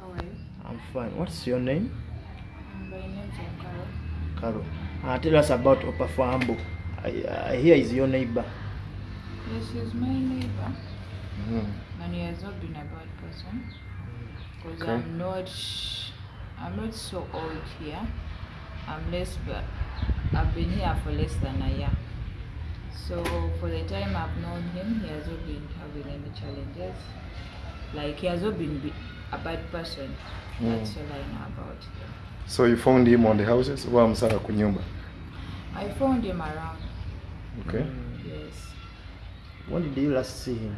how are you? I'm fine. What's your name? My name's. Carol. Uh, tell us about Opafambo. I, I hear is your neighbor. Yes, he's my neighbor, Mm. and he has not been a bad person. Because Okay. I'm not, I'm not so old here. I'm less, but I've been here for less than a year. So for the time I've known him, he has not been having any challenges. Like he has not been a bad person. That's all I know about him. So you found him on the houses wa msaka kunyumba. I found him around. Okay. Yes. When did you last see him?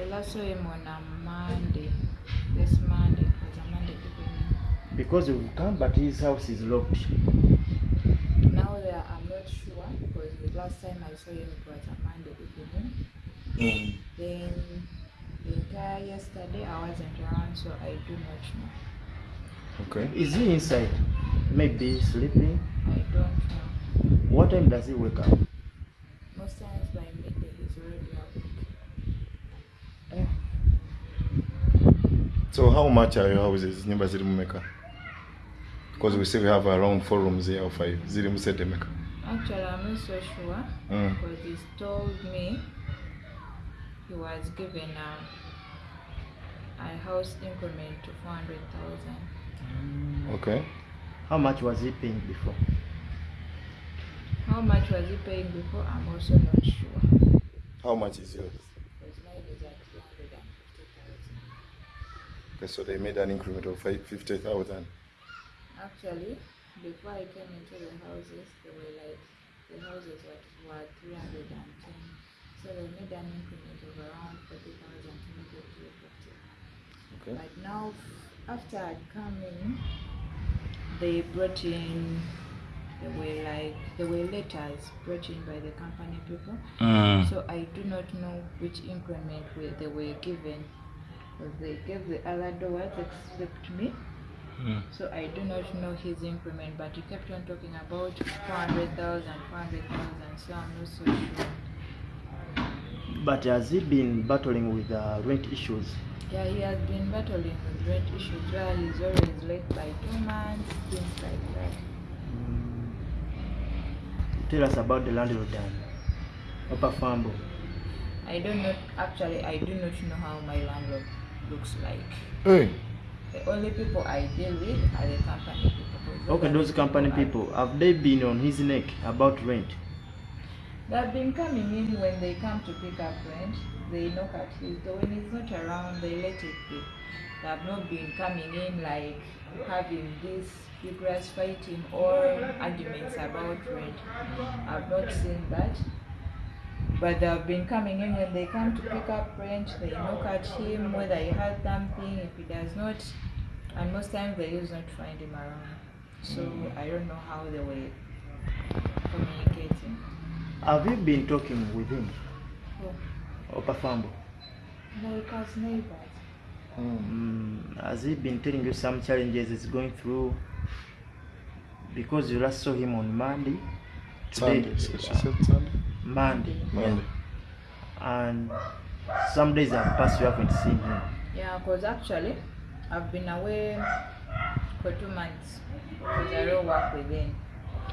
I last saw him on a Monday. This Monday it was a Monday evening. Because you've come, but his house is locked. Now that I'm not sure because the last time I saw him it was a Monday evening. Mm. Then the entire yesterday I wasn't around, so I do not know. Okay. Is he inside? Maybe sleeping. I don't know. What time does he wake up? Most times by midday he's already awake. So how much are your houses? Nyumba ziri mumeka? Because we say we have around four rooms here or five. Ziri musete meka. Actually, I'm not so sure Mm. because he told me he was given a, a house increment to 400,000. Mm. Okay. How much was he paying before? How much was he paying before? I'm also not sure. How much is yours? Because mine is at 250,000. Okay, so they made an increment of 50,000. Actually, before I came into the houses, they were like, the houses were, were 310. So they made an increment of around 40,000 to make it 350. Okay. But now, after I'd come in, they brought in, they were like, there were letters brought in by the company people. Mm. So I do not know which increment were, they were given. Because they gave the other doors except me. Mm. So I do not know his increment, but he kept on talking about 400,000, 400,000, so I'm not so sure. But has he been battling with uh, rent issues? Yeah, he has been battling with rent issues where he's always late by two months, things like that. Tell us about the landlord and Opafambo. I don't know, actually, I do not know how my landlord looks like. Hey. The only people I deal with are the company people. 'cause Okay, those company I- people, have they been on his neck about rent? They've been coming in when they come to pick up rent. They knock at his door. When he's not around, they let it be. They have not been coming in like having this vigorous fighting or arguments about rent. I've not seen that. But they've been coming in when they come to pick up rent. They knock at him whether he has something. If he does not, and most times they use not find him around. So I don't know how they were communicating. Have you been talking with him, Oh. Opafambo? Like as neighbors. Mm, has he been telling you some challenges he's going through? Because you last saw him on Monday. Sunday. So she said Sunday? Monday. Monday. And some days have passed, you haven't seen him. Yeah, because actually, I've been away for two months because I don't work within.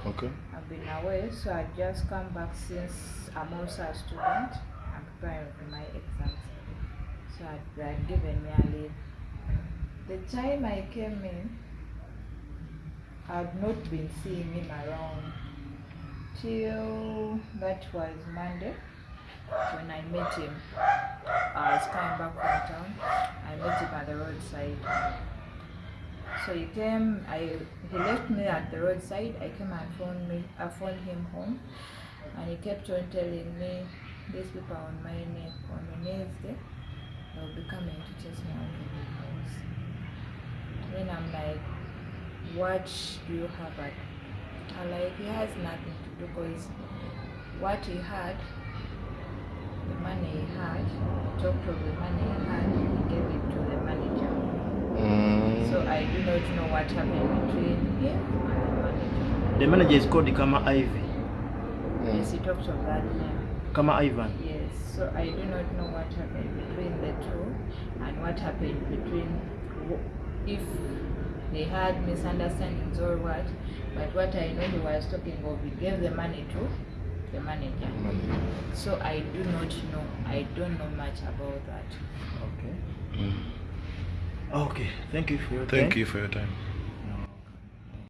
Okay. I've been away, so I just come back since I'm also a student. I'm preparing for my exams. So I've, they'd given me a leave. The time I came in, I've not been seeing him around till that was Monday when I met him. I was coming back from town. I met him at the roadside. So he came, I he left me at the roadside. I came and phoned me I phoned him home and he kept on telling me these people are on my neck on my Wednesday they'll be coming to chase me out of the house. Then I'm like, what do you have at I'm like he has nothing to do because what he had the money he had, he talked of the money he had, he gave it to the manager. Mm. So I do not know what happened between him and the manager. The manager is called Kama Ivy. Mm. Yes, he talked of that name. Kama Ivan. Yes, so I do not know what happened between the two and what happened between if they had misunderstandings or what. But what I know he was talking of, he gave the money to the manager. manager. So I do not know. I don't know much about that. Okay. Mm. Okay, thank you for your Thank time. you for your time.